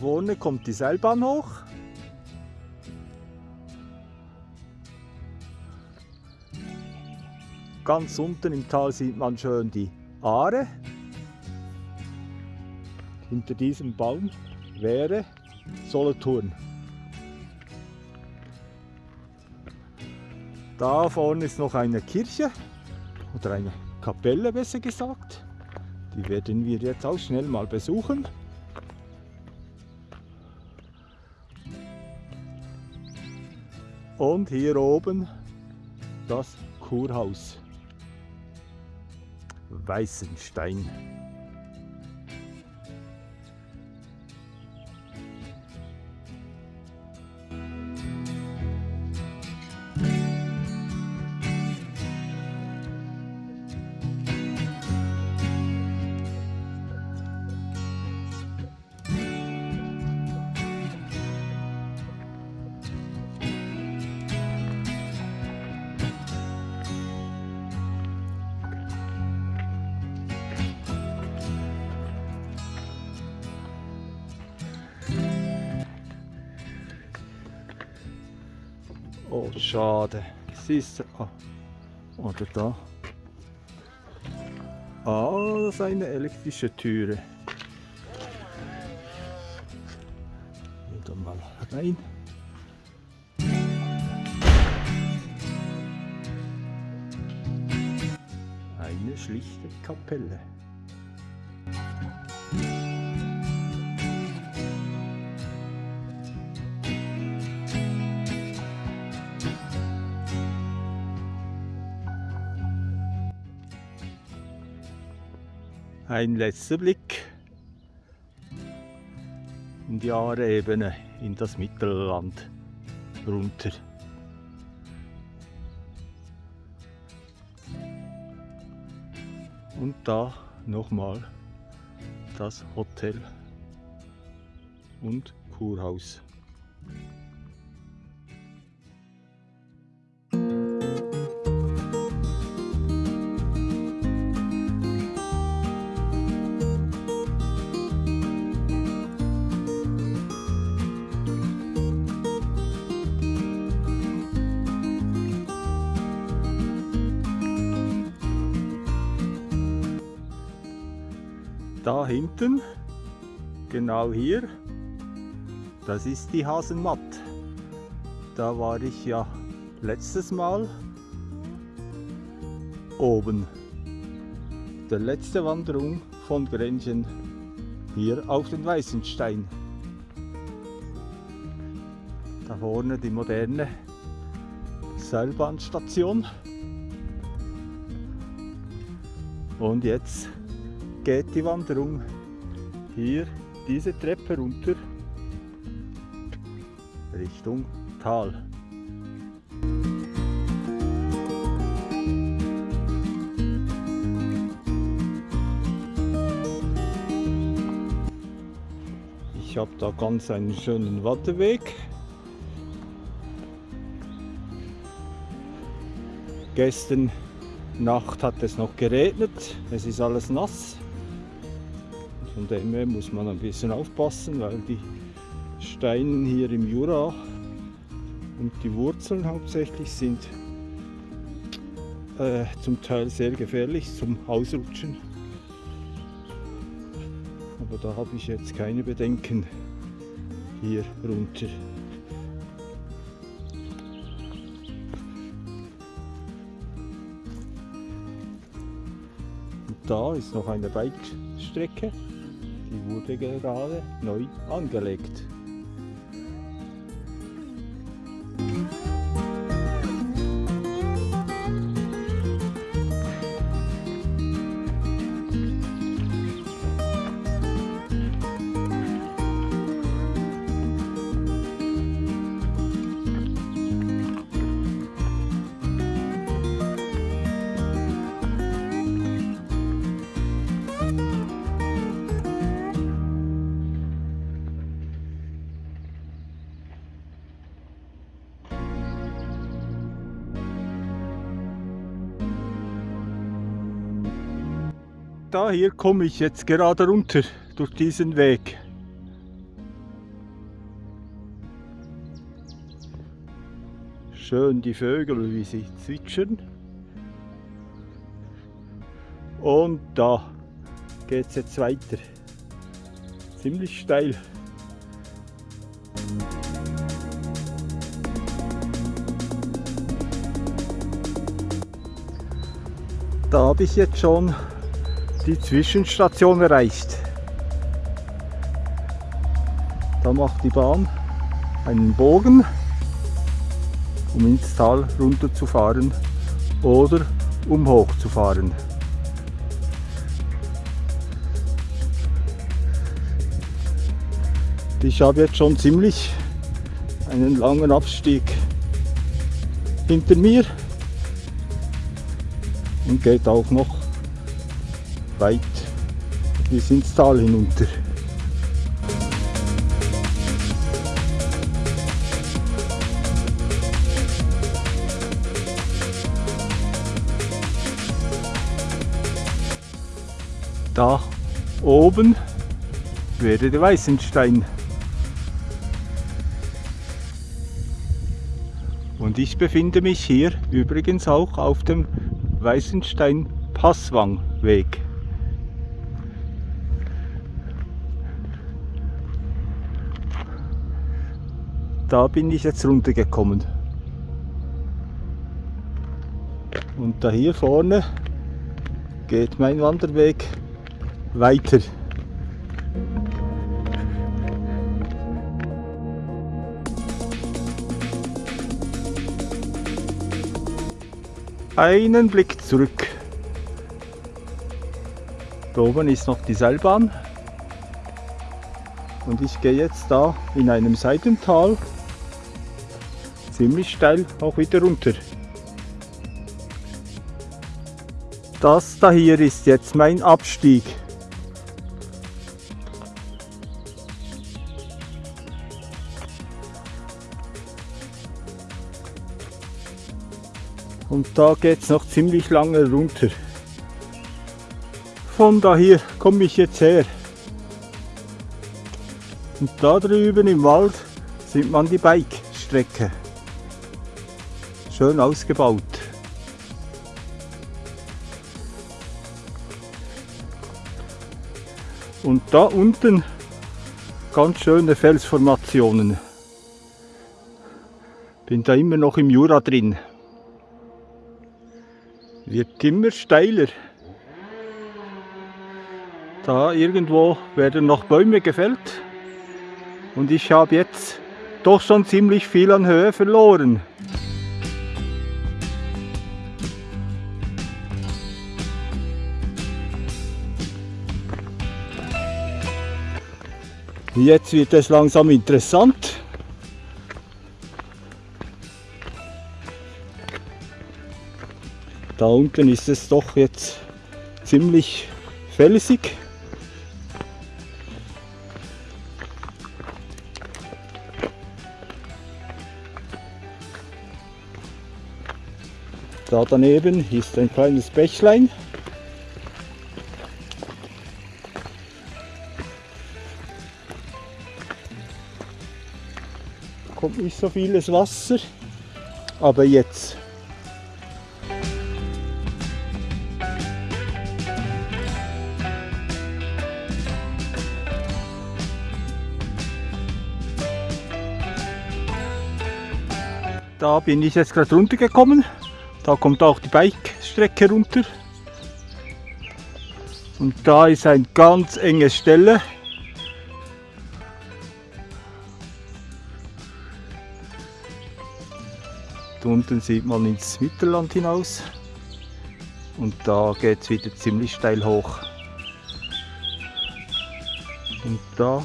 Vorne kommt die Seilbahn hoch. Ganz unten im Tal sieht man schön die Aare. Hinter diesem Baum wäre Solothurn. Da vorne ist noch eine Kirche oder eine Kapelle besser gesagt. Die werden wir jetzt auch schnell mal besuchen. Und hier oben das Kurhaus. Weißenstein. Oh, schade. Siehst du? Ah. Oder da. Ah, das ist eine elektrische Türe. Und dann mal rein. Eine schlichte Kapelle. Ein letzter Blick in die Aare-Ebene, in das Mittelland runter. Und da nochmal das Hotel und Kurhaus. Da hinten, genau hier, das ist die Hasenmatt. Da war ich ja letztes Mal oben. Der letzte Wanderung von Grenchen hier auf den Weißenstein. Da vorne die moderne Seilbahnstation. Und jetzt geht die Wanderung hier diese Treppe runter Richtung Tal. Ich habe da ganz einen schönen Wanderweg. Gestern Nacht hat es noch geregnet, es ist alles nass. Von dem her muss man ein bisschen aufpassen, weil die Steine hier im Jura und die Wurzeln hauptsächlich sind äh, zum Teil sehr gefährlich zum Ausrutschen. Aber da habe ich jetzt keine Bedenken hier runter. Und da ist noch eine Bike-Strecke. Wurde gerade neu angelegt. daher komme ich jetzt gerade runter durch diesen Weg. Schön die Vögel, wie sie zwitschern. Und da geht es jetzt weiter. Ziemlich steil. Da habe ich jetzt schon die Zwischenstation erreicht. Da macht die Bahn einen Bogen, um ins Tal runterzufahren oder um hochzufahren. Ich habe jetzt schon ziemlich einen langen Abstieg hinter mir und geht auch noch weit bis ins Tal hinunter. Da oben wäre der Weißenstein. Und ich befinde mich hier übrigens auch auf dem Weißenstein-Passwang-Weg. Da bin ich jetzt runtergekommen. Und da hier vorne geht mein Wanderweg weiter. Einen Blick zurück. Da oben ist noch die Seilbahn. Und ich gehe jetzt da in einem Seitental ziemlich steil auch wieder runter. Das da hier ist jetzt mein Abstieg. Und da geht es noch ziemlich lange runter. Von da hier komme ich jetzt her. Und da drüben im Wald sieht man die Bike-Strecke. Schön ausgebaut. Und da unten ganz schöne Felsformationen. Bin da immer noch im Jura drin. Wird immer steiler. Da irgendwo werden noch Bäume gefällt. Und ich habe jetzt doch schon ziemlich viel an Höhe verloren. Jetzt wird es langsam interessant. Da unten ist es doch jetzt ziemlich felsig. Da daneben ist ein kleines Bächlein. Nicht so vieles Wasser, aber jetzt. Da bin ich jetzt gerade runtergekommen. Da kommt auch die Bike-Strecke runter. Und da ist eine ganz enge Stelle. Unten sieht man ins Mittelland hinaus. Und da geht es wieder ziemlich steil hoch. Und da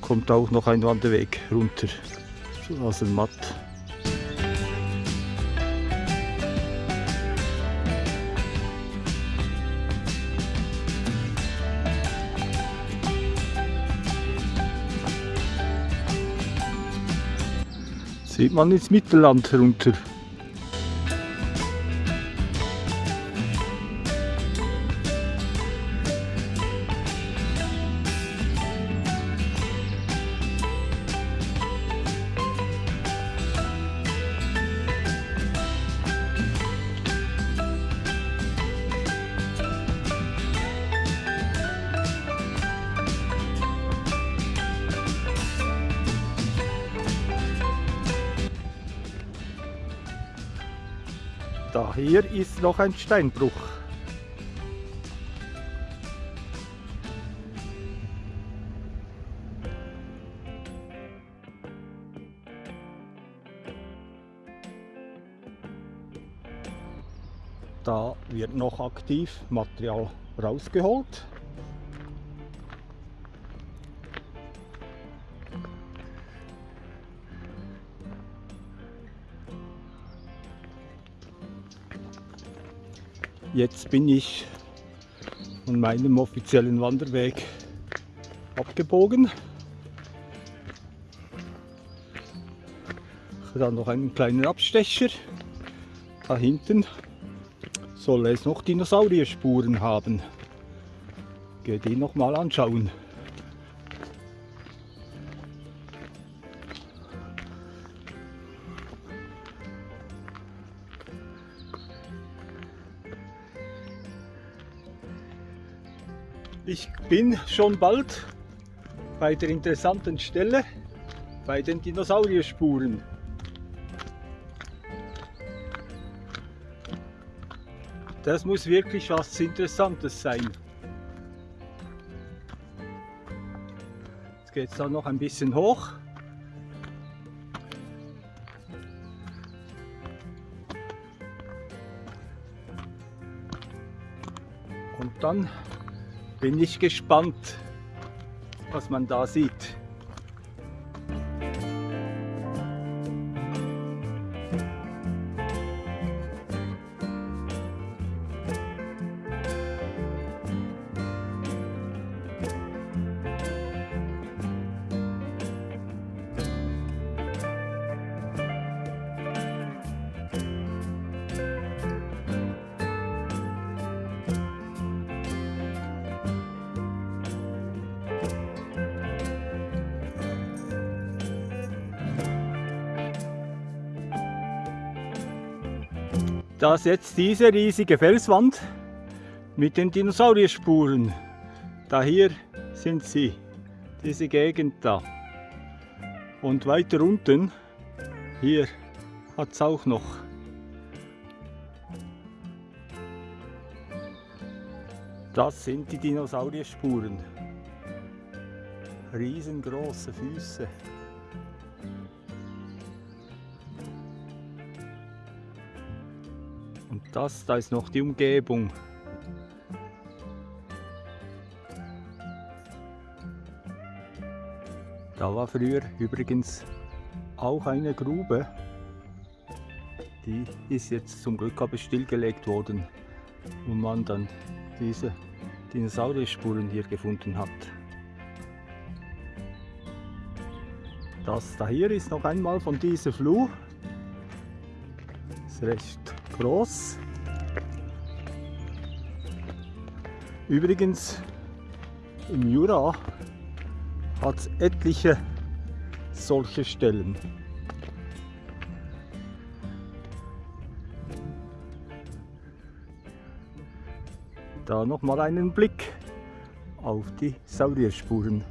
kommt auch noch ein Wanderweg runter zu Aselmatt. Sieht man ins Mittelland runter. Da hier ist noch ein Steinbruch. Da wird noch aktiv Material rausgeholt. Jetzt bin ich von meinem offiziellen Wanderweg abgebogen. Dann noch einen kleinen Abstecher. Da hinten soll es noch Dinosaurierspuren haben. Gehe die noch mal anschauen. Ich bin schon bald bei der interessanten Stelle, bei den Dinosaurierspuren. Das muss wirklich was Interessantes sein. Jetzt geht es da noch ein bisschen hoch. Und dann bin ich gespannt, was man da sieht. Das jetzt diese riesige Felswand mit den Dinosaurierspuren. Da hier sind sie, diese Gegend da. Und weiter unten, hier hat es auch noch. Das sind die Dinosaurierspuren. Riesengroße Füße. Das, da ist noch die Umgebung. Da war früher übrigens auch eine Grube. Die ist jetzt zum Glück aber stillgelegt worden, wo man dann diese Dinosaurierspuren hier gefunden hat. Das da hier ist noch einmal von dieser Flur. Ist recht groß. Übrigens im Jura hat es etliche solche Stellen. Da noch mal einen Blick auf die Saurierspuren.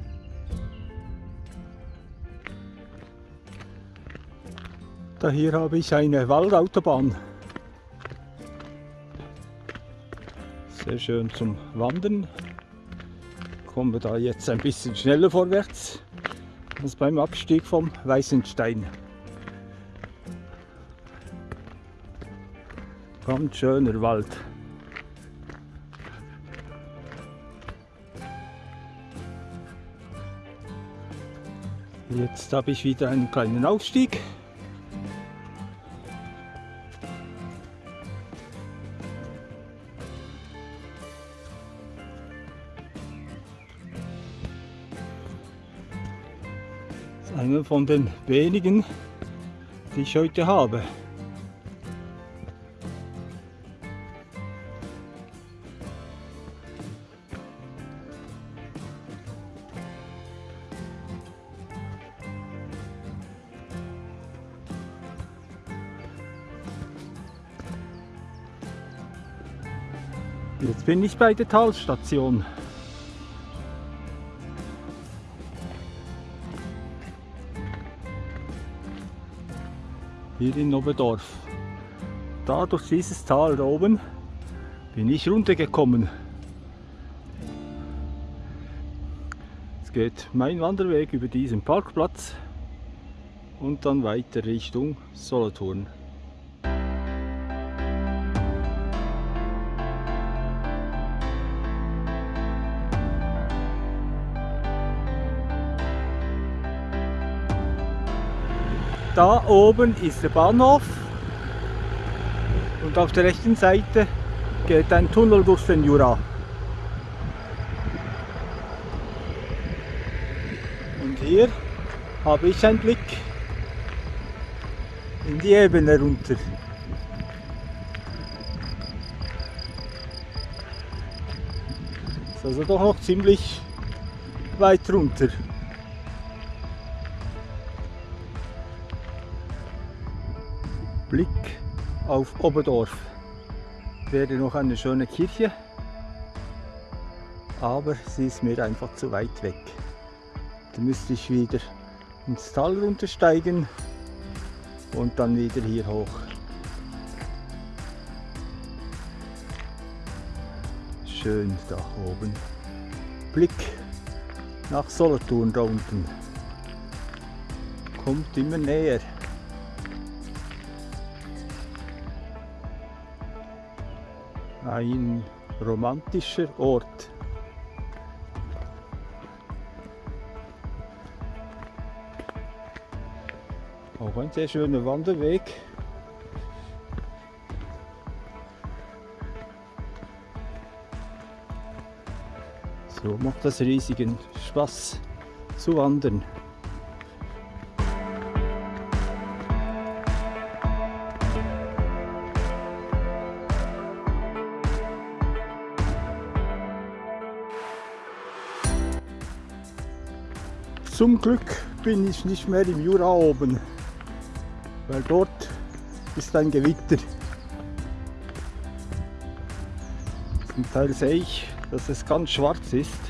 Da hier habe ich eine Waldautobahn. Sehr schön zum Wandern. Kommen wir da jetzt ein bisschen schneller vorwärts als beim Abstieg vom Weißenstein. Ganz schöner Wald. Jetzt habe ich wieder einen kleinen Aufstieg. Von den wenigen, die ich heute habe. Jetzt bin ich bei der Talstation. Hier in Oberdorf. da durch dieses Tal da oben bin ich runtergekommen. Es geht mein Wanderweg über diesen Parkplatz und dann weiter Richtung Solothurn. Da oben ist der Bahnhof und auf der rechten Seite geht ein Tunnel durch den Jura. Und hier habe ich einen Blick in die Ebene runter. Ist also doch noch ziemlich weit runter. Blick auf Oberdorf. Wäre noch eine schöne Kirche, aber sie ist mir einfach zu weit weg. Da müsste ich wieder ins Tal runtersteigen und dann wieder hier hoch. Schön da oben. Blick nach Solothurn da unten. Kommt immer näher. Ein romantischer Ort. Auch ein sehr schöner Wanderweg. So macht das riesigen Spaß zu wandern. Zum Glück bin ich nicht mehr im Jura oben, weil dort ist ein Gewitter. Zum Teil sehe ich, dass es ganz schwarz ist.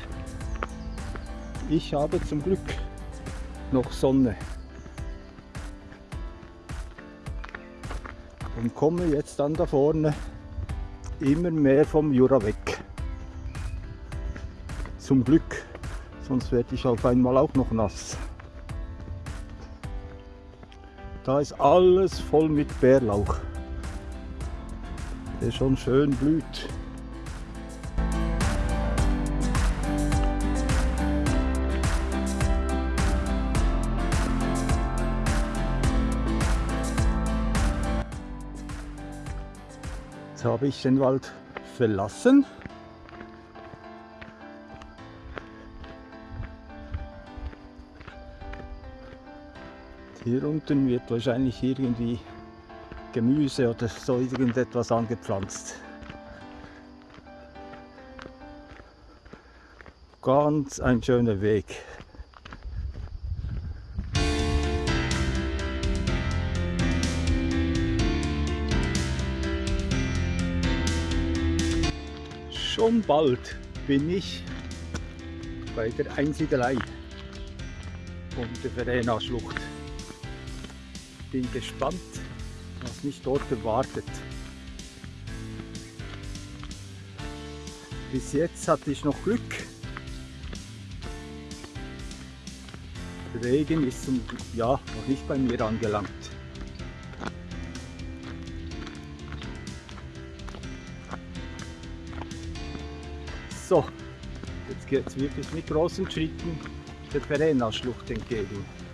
Ich habe zum Glück noch Sonne. Und komme jetzt dann da vorne immer mehr vom Jura weg. Zum Glück sonst werde ich auf einmal auch noch nass. Da ist alles voll mit Bärlauch, der schon schön blüht. Jetzt habe ich den Wald verlassen Hier unten wird wahrscheinlich irgendwie Gemüse oder so irgendetwas angepflanzt. Ganz ein schöner Weg. Schon bald bin ich bei der Einsiedelei und der Verena-Schlucht bin gespannt, was mich dort erwartet. Bis jetzt hatte ich noch Glück. Der Regen ist zum ja, noch nicht bei mir angelangt. So, jetzt geht es wirklich mit großen Schritten der Verena-Schlucht entgegen.